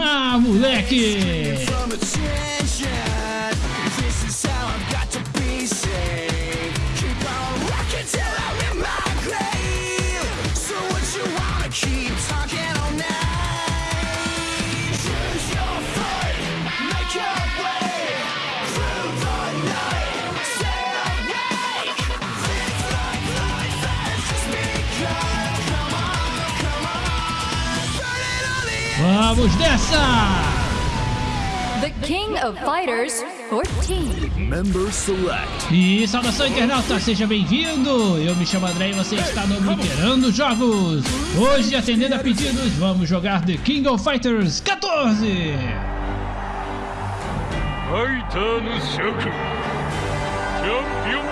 Ah, moleque! Vamos dessa! The King of Fighters 14. Member Select. E saudação internauta, seja bem-vindo! Eu me chamo André e você está no Literando Jogos. Hoje, atendendo a pedidos, vamos jogar The King of Fighters 14. Fighter no Shoku. Champion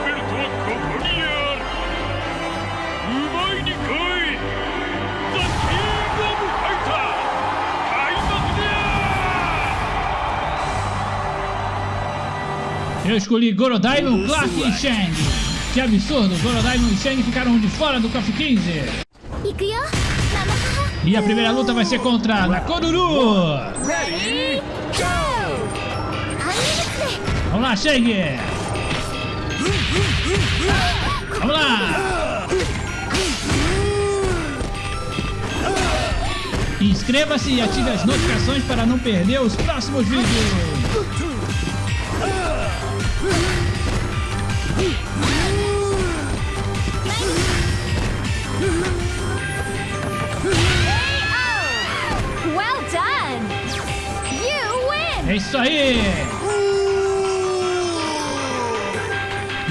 Eu escolhi Gorodaimon, Clark e Shang. Que absurdo, Gorodaimon e Shang ficaram de fora do KOF 15. E a primeira luta vai ser contra Nakoruru. Ready, go! Vamos lá, Shang. Vamos lá. Inscreva-se e ative as notificações para não perder os próximos vídeos. Well done! You win! É isso aí!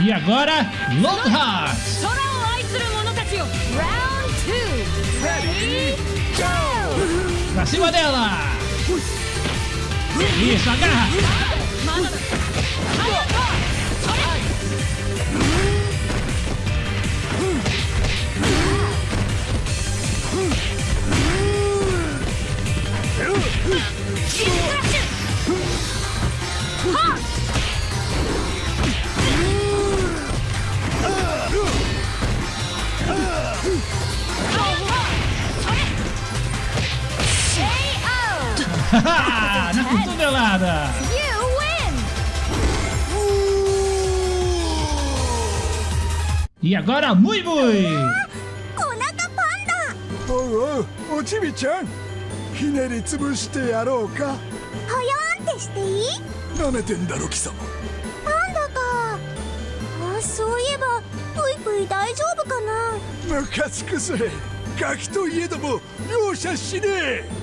E agora, Longheart! Round 2! Go! Pra cima dela! Isso, agarra! Na cotovelada! You win! E agora, Mui Mui! Onaka Panda! Oh, oh, Ochimi-chan! Hineri tsubushite yarou ka? Hoyon te shite ii? Nameten daro, Kisama. Panda ka. Ah, そういえば、プイプイ大丈夫かな昔くせ、ガキといえども、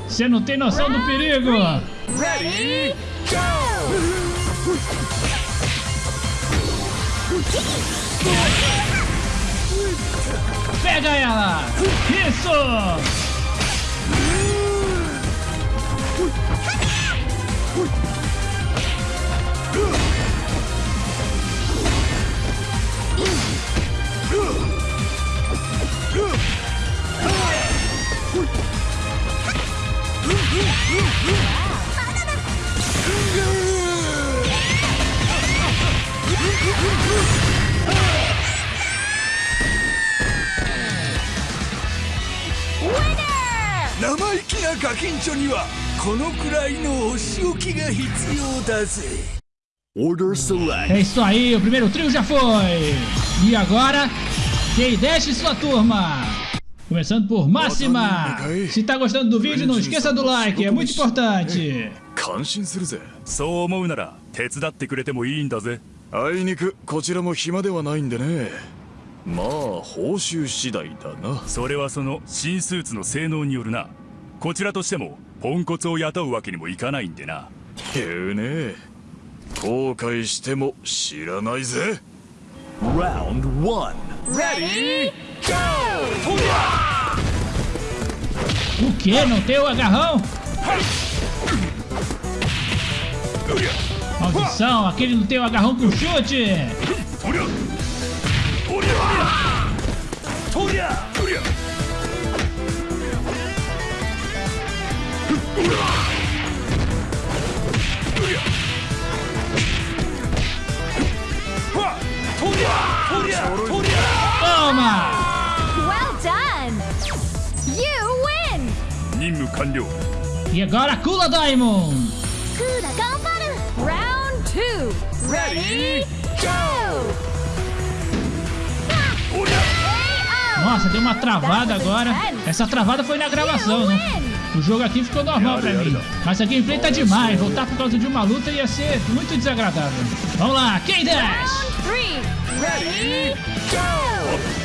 Você não tem noção do perigo! Ready, go! Pega ela! Isso! 生意気なガキンチョにはこのくらいのお仕置きが必要だぜ。Order Select. É isso aí, o primeiro trio já foi! E agora, quem deixe sua turma! Começando por Máxima! Se tá gostando do vídeo, não esqueça do like, é muito importante! 感心するぜ。そう思うなら手伝ってくれてもいいんだぜ あいにくこちらも暇ではないんでね。まあ報酬次第だな。それはその新スーツの性能によるなこちらとしてもポンコツを雇うわけにもいかないんでな言うね。後悔しても知らないぜ。Round one. Ready, go! O que? Não tem o agarrão? Maldição, aquele não tem o agarrão pro chute. Toma! Well done! You win! E agora Kula Diamond! Kula, two. Ready, go! Nossa, deu uma travada agora. Essa travada foi na gravação, né? O jogo aqui ficou normal pra mim. Mas a gameplay tá demais. Voltar por causa de uma luta ia ser muito desagradável. Vamos lá, quem desce? Ready, go!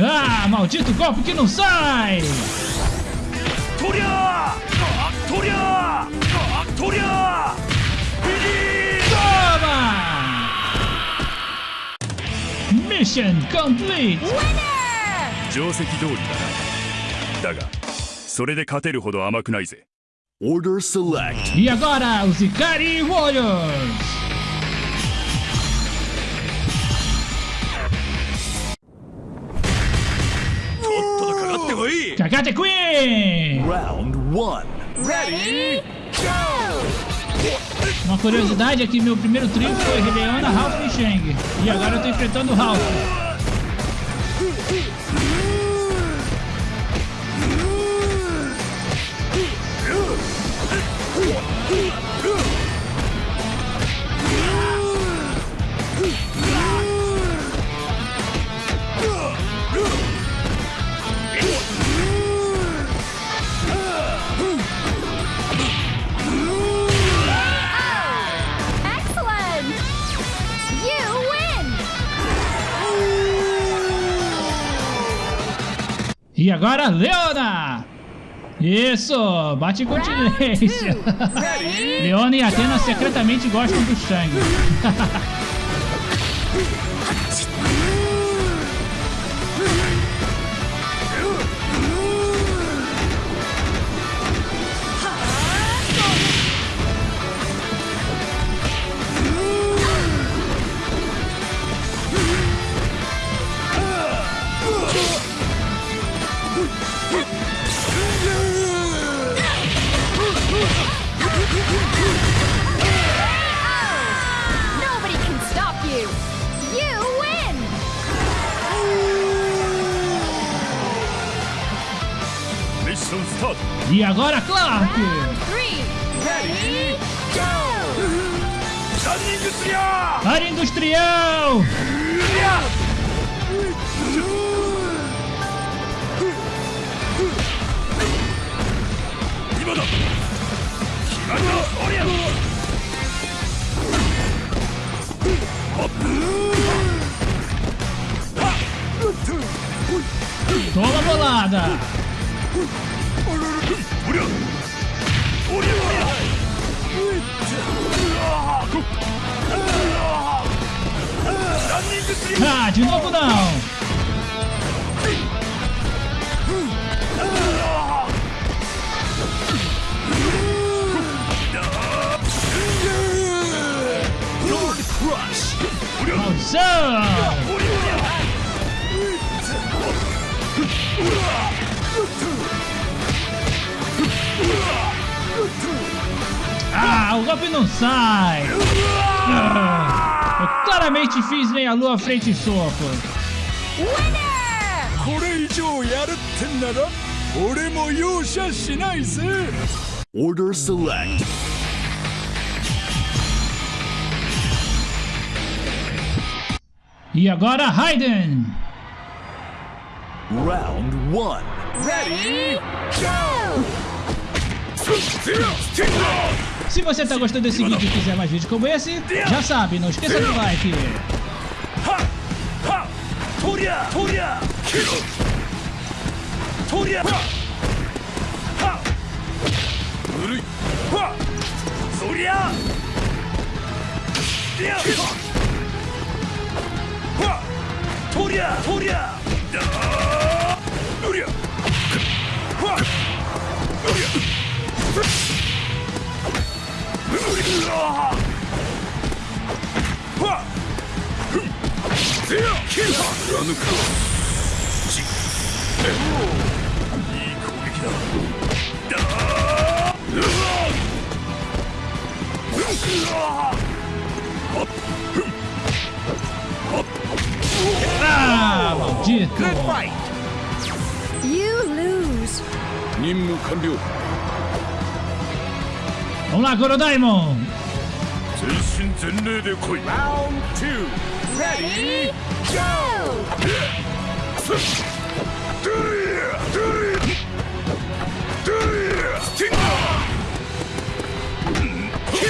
Ah, maldito golpe que não sai! Toria! Toria! Toria! Toria! とりゃーとりゃービリー Toma! Mission complete! Winner! 定石通りだなだがそれで勝てるほど甘くないぜ Order select. E agora, os Ikari Warriors! Kakate Queen! Round one. Ready, go! Uma curiosidade é que meu primeiro trio foi Hideona, Ralph e Shang. E agora eu tô enfrentando o Ralph. E agora, Leona! Isso! Bate continência! Leona e Atena secretamente gostam do Shang. Ah, o golpe não sai! Eu claramente fiz meia lua frente e soco. Winner! Order select. E agora, Raiden! Round one. Ready, go! Se você tá gostando desse vídeo e quiser mais vídeos como esse, já sabe, não esqueça do like. はとりゃとりゃ。だうりゃ。はっ。うりゃ。うりゃはっ。ふんぜやけんは貫くじえいい攻撃だだうわ。うわはっふんはっああ maldito Good fight. You lose. 任務完了 Hola, Gorodaimon! 全身全霊で来い Round 2 Ready? Go! ドゥリアドゥリアドゥリアスティンガーキッ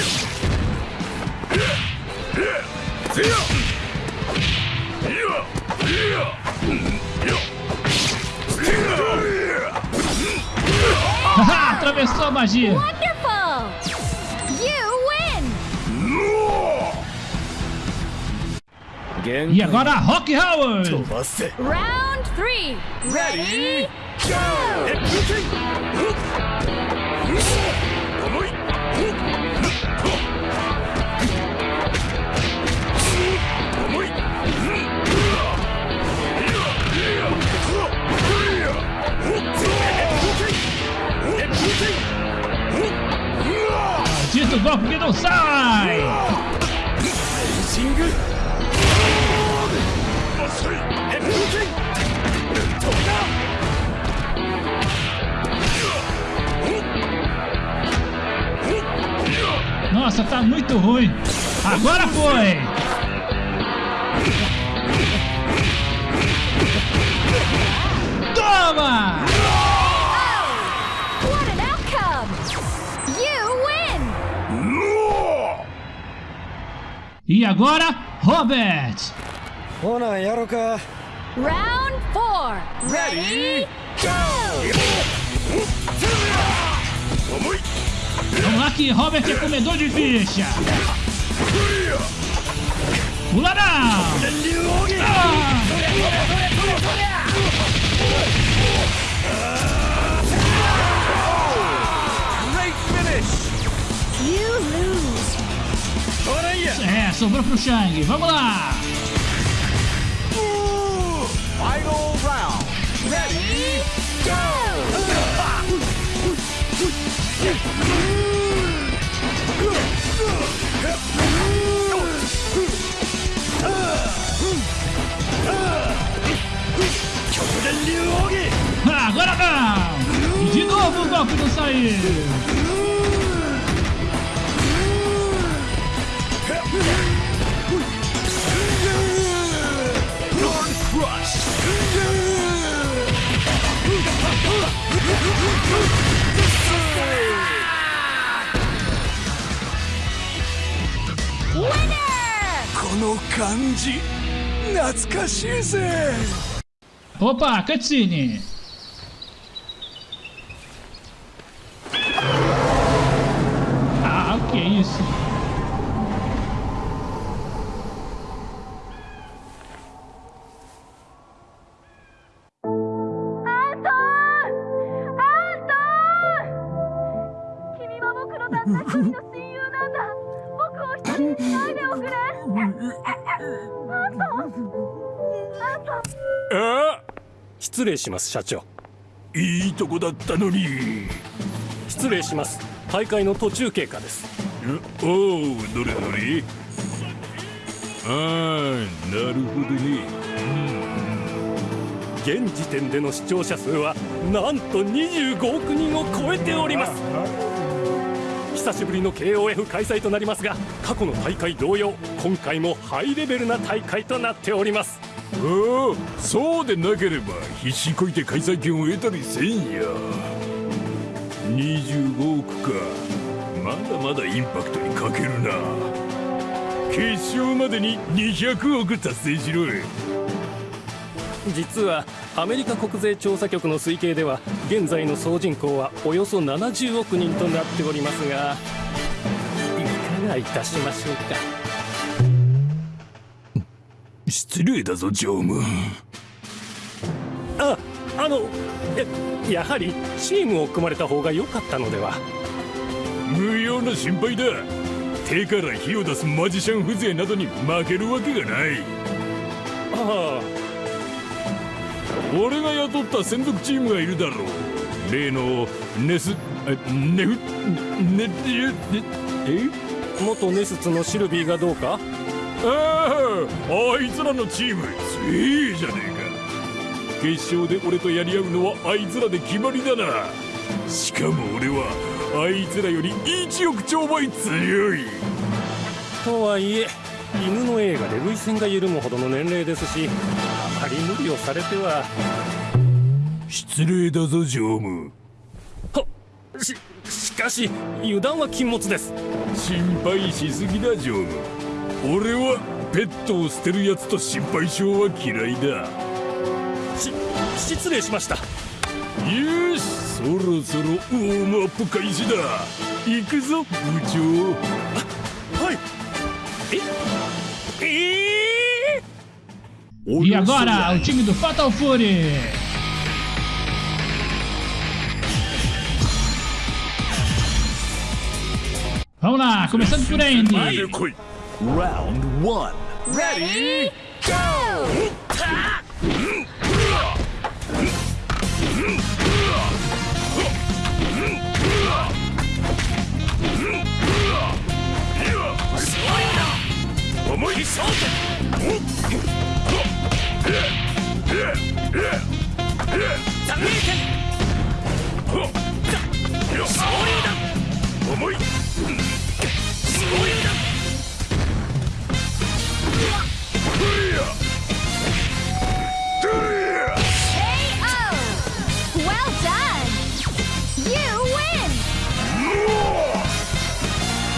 ズヤッヤッ Ah, atravessou a magia. Wonderful! You win! E agora Rock Howard! Round 3! Ready? Go! do golpe que não sai! Nossa, tá muito ruim. Agora foi! Toma! E agora, Robert! Round 4! Ready? Go! Vamos lá que Robert é comedor de ficha! Pula não! Ah! Sobrou pro Shang. Vamos lá! Final round. Ready, go! Agora não! E de novo o golpe não saiu! この感じ懐かしいぜ Opa, cutscene! Ah! あ失礼します社長。いいとこだったのに。失礼します。大会の途中経過です。おおどれどれああなるほどね。現時点での視聴者数はなんと25億人を超えております久しぶりの KOF 開催となりますが過去の大会同様今回もハイレベルな大会となっております。おおそうでなければ必死こいて開催権を得たりせんや。25億か。まだまだインパクトに欠けるな。決勝までに200億達成しろい。実はアメリカ国税調査局の推計では現在の総人口はおよそ70億人となっておりますがいかがいたしましょうか？失礼だぞ常務。ああのややはりチームを組まれた方が良かったのでは？無用な心配だ。手から火を出すマジシャン風情などに負けるわけがない。あ俺が雇った専属チームがいるだろう。例のネスえネフネネえ？あ元ネスツのシルビーがどうか？あああいつらのチーム強えじゃねえか。決勝で俺とやり合うのはあいつらで決まりだな。しかも俺はあいつらより1億兆倍強い。とはいえ犬の映画で涙腺が緩むほどの年齢ですしり無理をされては。失礼だぞ常務。はししかし油断は禁物です。心配しすぎだ常務。俺はペットを捨てるやつと心配性は嫌いだ。し失礼しました。よしそろそろウォームアップ開始だ。行くぞ部長。はい。ええ Olha e agora, o time do Fatal Fury. Vamos lá, começando por Andy. Round 1. Ready? Go! Sorte!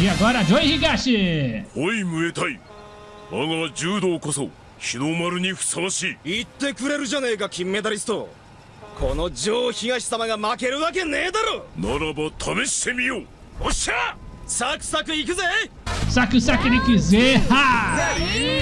E agora, Joy Higashi! Oi, Muay Thai! 我が柔道こそ日の丸にふさわしい言ってくれるじゃねえか金メダリストこのジョー東様が負けるわけねえだろならば試してみようおっしゃサクサクいくぜ Saque o saque ele quiser. Ha! Ready, go!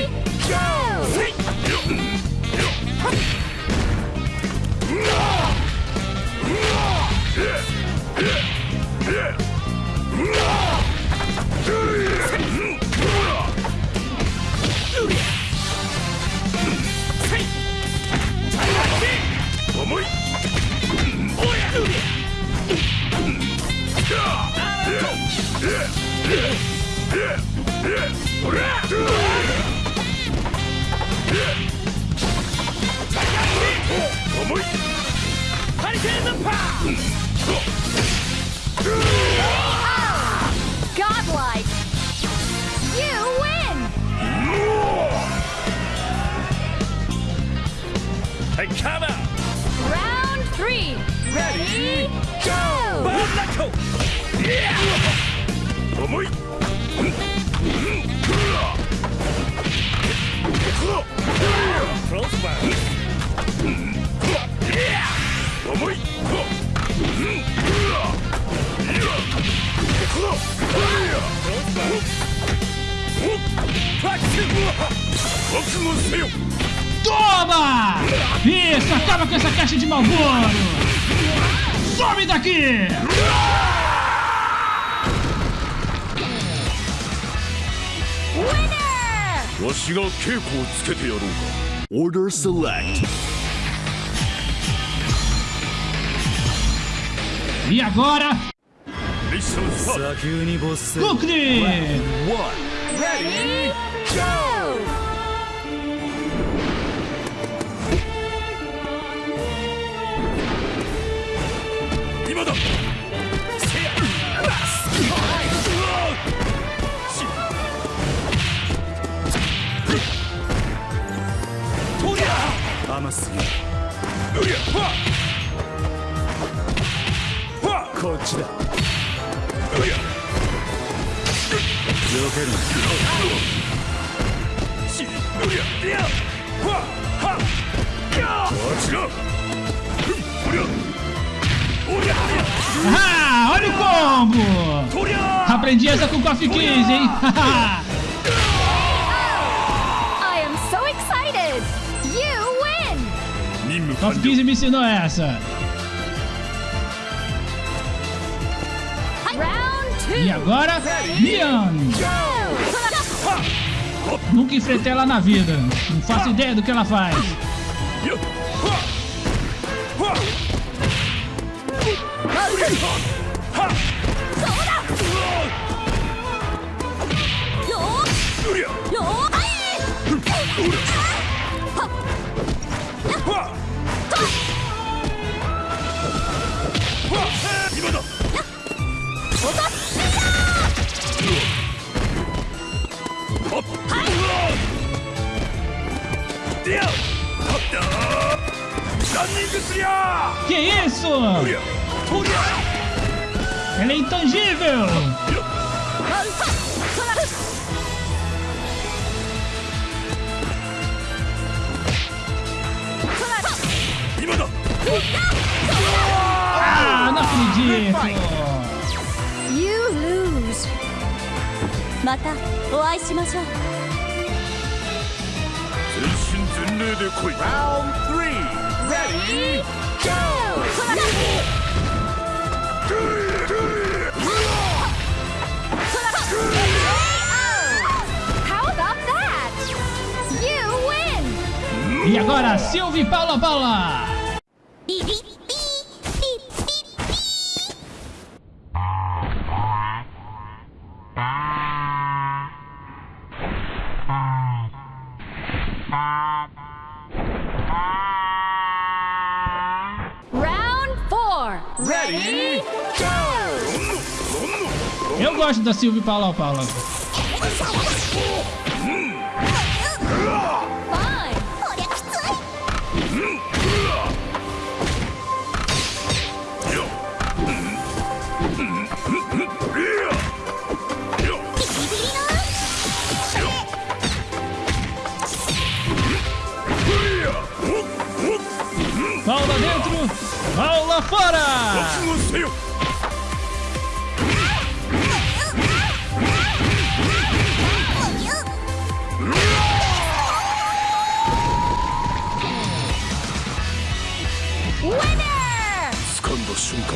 Toma! Isso, acaba com essa caixa de malboro! Some daqui! Order Select. E agora? Conclui! Ready? こっちだける Ah, olha o combo! Aprendi essa com o Coffee Kiss, hein? I am so excited! You win! Coffee Kiss me ensinou essa. E agora, Mian! Nunca enfrentei ela na vida. Não faço ideia do que ela faz. Que isso? Ela é intangível! Ah, não acredito! You lose またお会いしましょう 全身全霊で来い Round three. Ready? How about that? You win! E agora, Silvia e Paula Paula! Da Silvia e Paula Paula.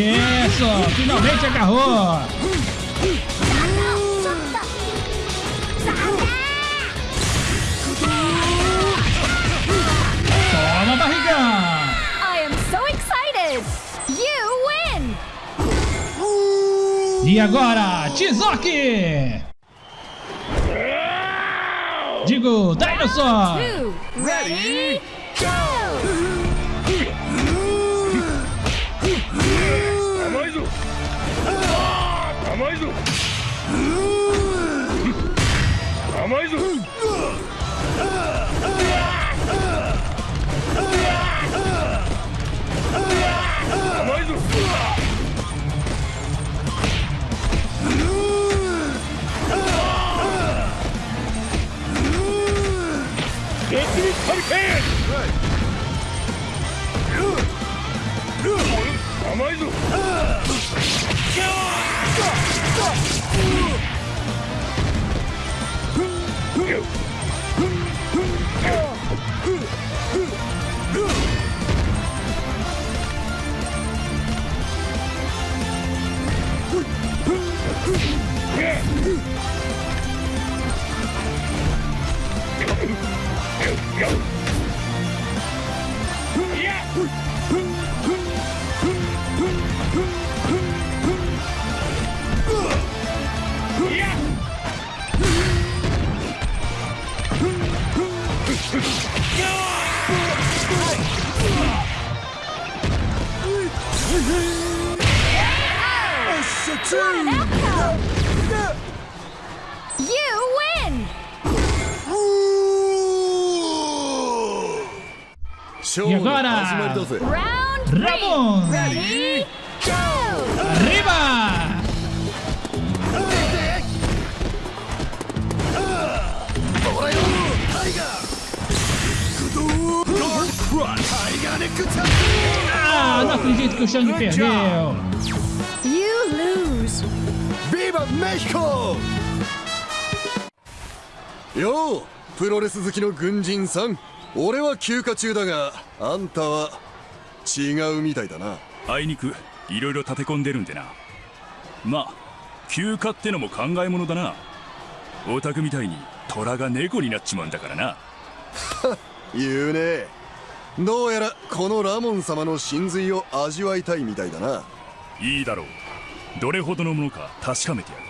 Isso! Finalmente agarrou! Toma, barrigão! E agora, Tizoki! Digo, Dinosaur! Ready? 甘いぞ甘いぞ Go! ラー始まり倒せラモン。レディー。ゴーよ。プロレス好きの軍人さん。俺は休暇中だがあんたは違うみたいだな。あいにくいろいろ立て込んでるんでな。まあ休暇ってのも考えものだな。オタクみたいに虎が猫になっちまうんだからな。言うね。どうやらこのラモン様の真髄を味わいたいみたいだな。いいだろう。どれほどのものか確かめてやる。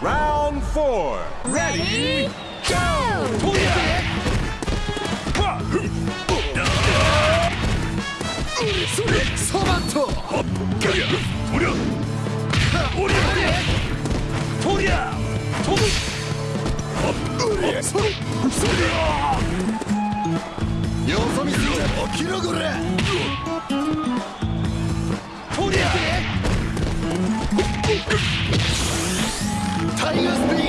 Round 4 Ready? Go! それソマットとりゃとりゃおりゃとりゃ飛ぶそれそれよそ見すぎ起きろこれとりゃタイガースピ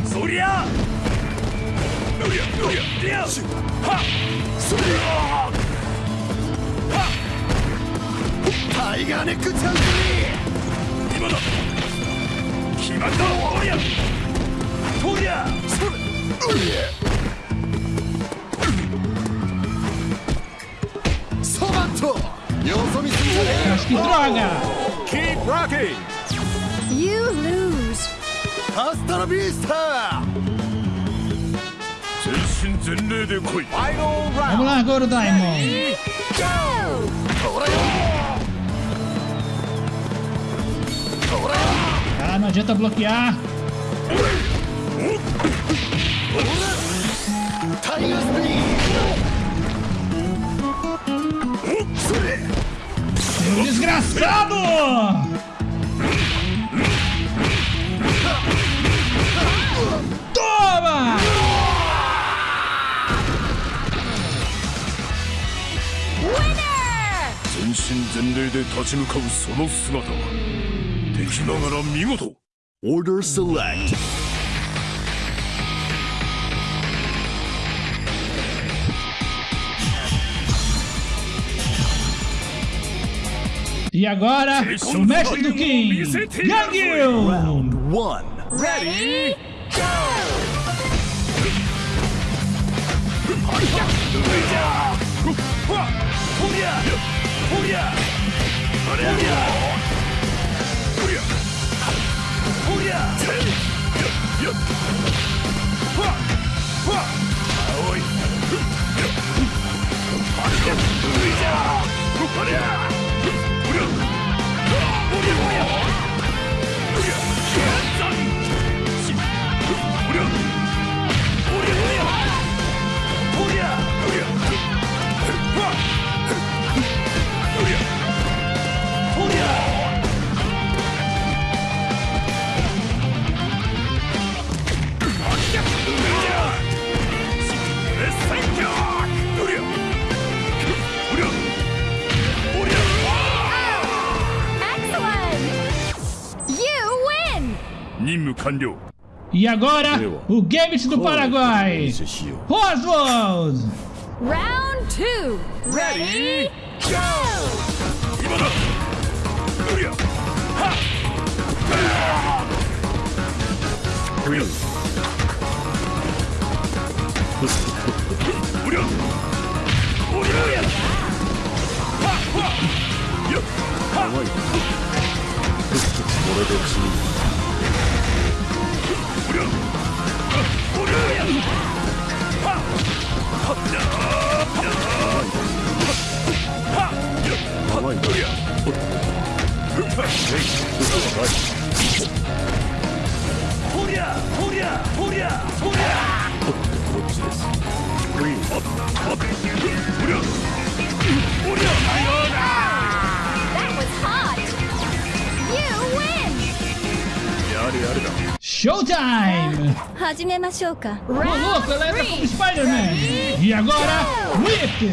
ーそりゃタイガーネックチャンス今だ決まったおりゃとりゃそれソマットよそ見すぎじゃね que droga! Keep rocking You lose! えハス Vamos lá, Goro Daimon. Ah, não adianta bloquear. Desgraçado! 身全霊で立ち向かうその姿は敵ながら見事 Order select E agora, o mestre do King, Yang Yu! Round 1 Ready? Go! Yeah! E agora, o Gambit do Paraguai. Oswald! Round 2. Ready? Go! Yeah. Ô louco, ela entra como Spider-Man! E agora, Whip!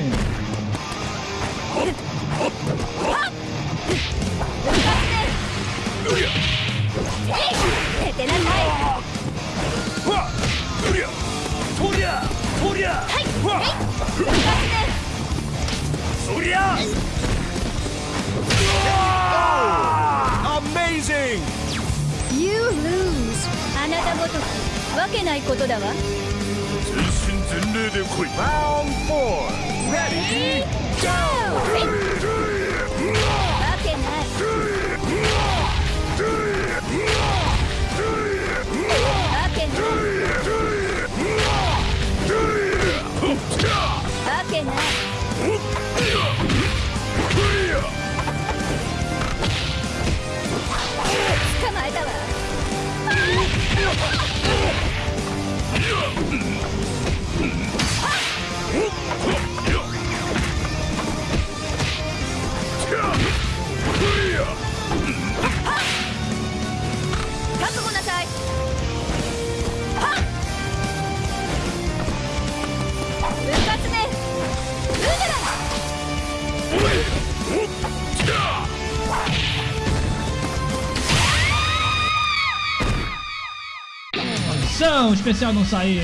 Ação especial não saiu!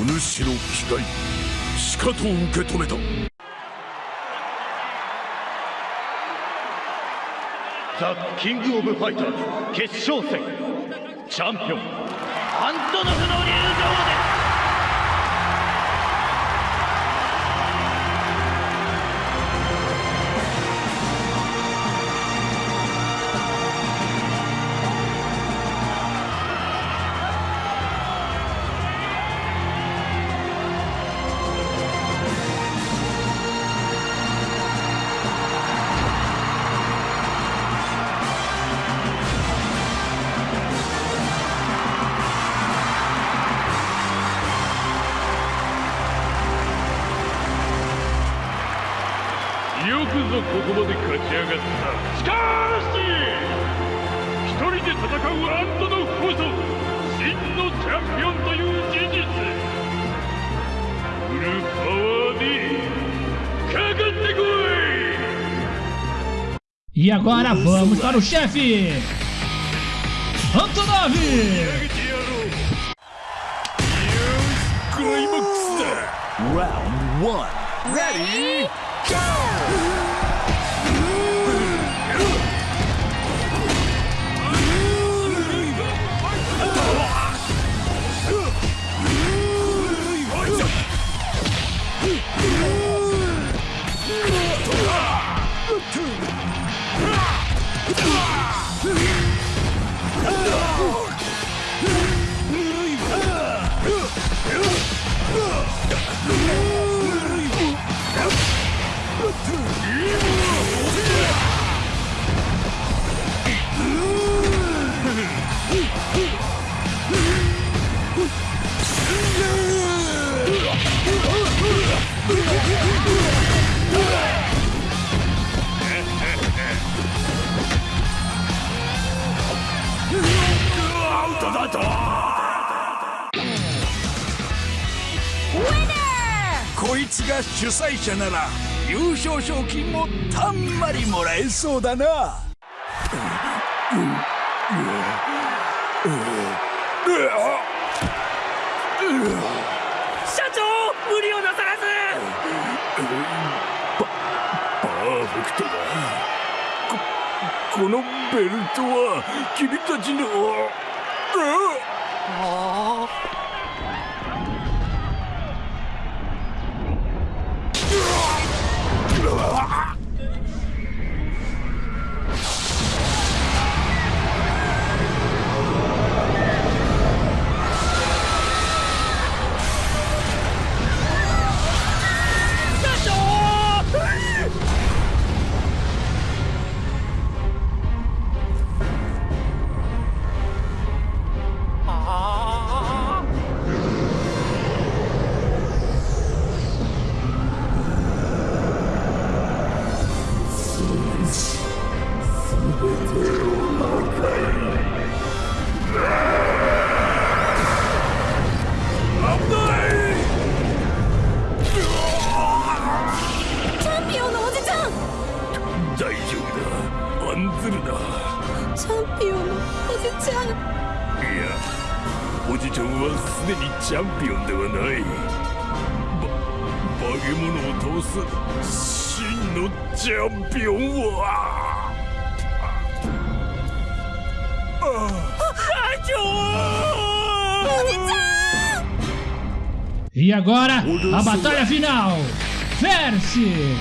お主の機械しかと受け止めた。ザ・キング・オブ・ファイターズ決勝戦。チャンピオン。アントノフの入場です agora vamos para o chefe! Antonov! Round 1 Ready? 者なら優勝賞金もたんまりもらえそうだな。社長無理をなさらず。パーフェクトだここのベルトは君たちの A batalha final. Verse.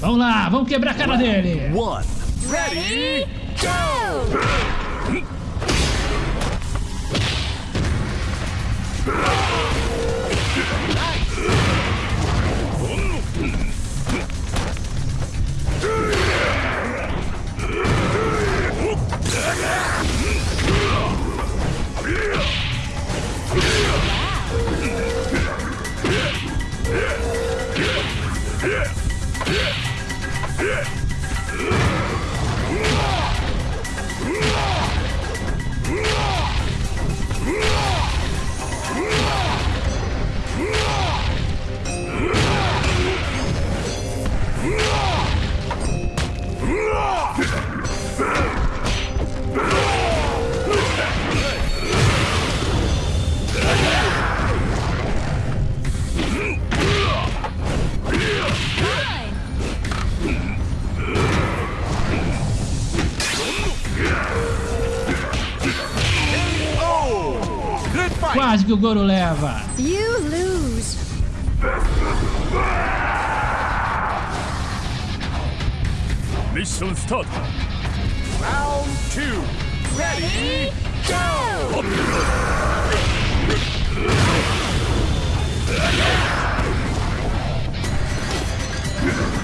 Vamos lá, vamos quebrar a cara dele. One. Ready? Go! Quase que o Goro leva. You lose. Mission start Round two. Ready, go! Good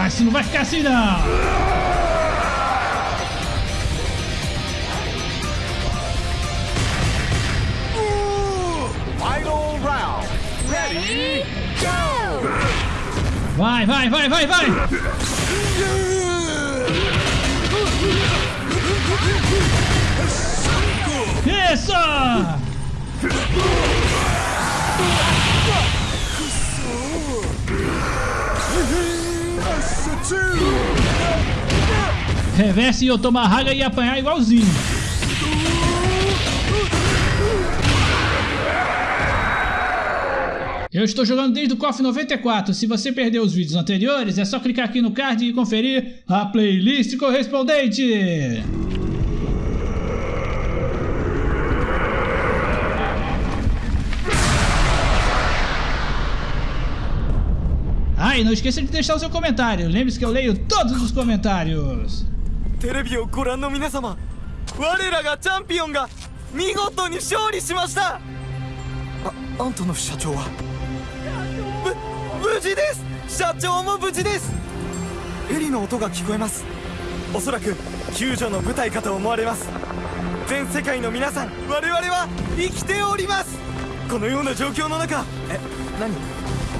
Ah, isso não vai ficar assim não. Final round. Ready, go! Vai, vai, vai, vai, vai. Isso! Reverse e Otomahaga ia apanhar igualzinho. Eu estou jogando desde o KOF 94. Se você perdeu os vídeos anteriores, é só clicar aqui no card e conferir a playlist correspondente. E não esqueça de deixar o seu comentário. Lembre-se que eu leio todos os comentários. テレビをご覧の皆様我らがチャンピオンが見事に勝利しました。ああんたの社長は？ぶ無事です。社長も無事です。ヘリの音が聞こえます。おそらく救助の部隊かと思われます。全世界の皆さん我々は生きております。このような状況の中え何？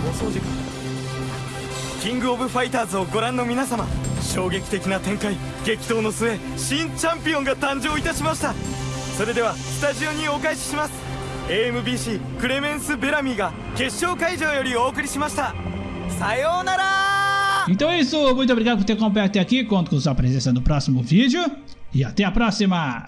お掃除かキングオブファイターズをご覧の皆様衝撃的な展開激闘の末新チャンピオンが誕生いたしましたそれではスタジオにお返しします AMBC クレメンス・ベラミーが決勝会場よりお送りしましたさようなら Então é isso, muito obrigado por ter acompanhado até aqui. Conto com sua presença no próximo vídeo. E até a próxima!